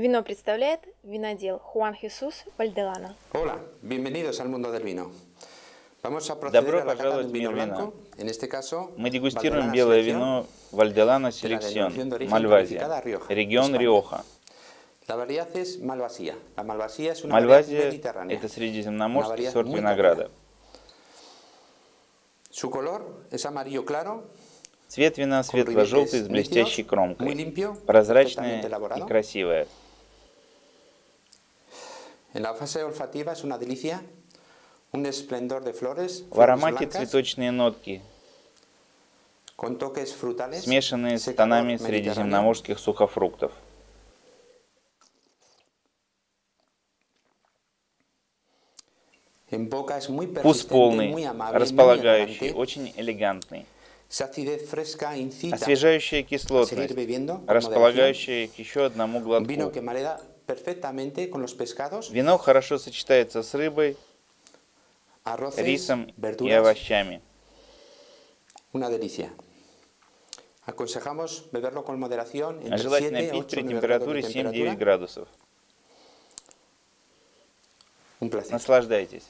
Вино представляет винодел Хуан Хесус Вальделана. Hola, bienvenidos al mundo del vino. Vamos a proceder Добро пожаловать в мир вина. En este caso, Мы дегустируем Valdelana белое вино Вальделана Селекцион, Мальвазия, регион. Риоха. Мальвазия – это средиземноморский сорт винограда. Su color es amarillo claro, Цвет вина светло-желтый с блестящей кромкой, perfectamente и elaborado. En la fase olfativa es una delicia, un esplendor de flores, В аромате цветочные нотки, con toques frutales, смешанные с тонами средиземноморских сухофруктов. En boca es muy Вкус полный, muy amable, muy располагающий, очень элегантный. Освежающая кислотность, располагающая к еще одному глотку. Вино хорошо сочетается с рыбой, рисом и овощами. una delicia. Aconsejamos beberlo con moderación entre Желательно 7 y пить 8 при температуре de 7-9 temperatura. градусов. Наслаждайтесь.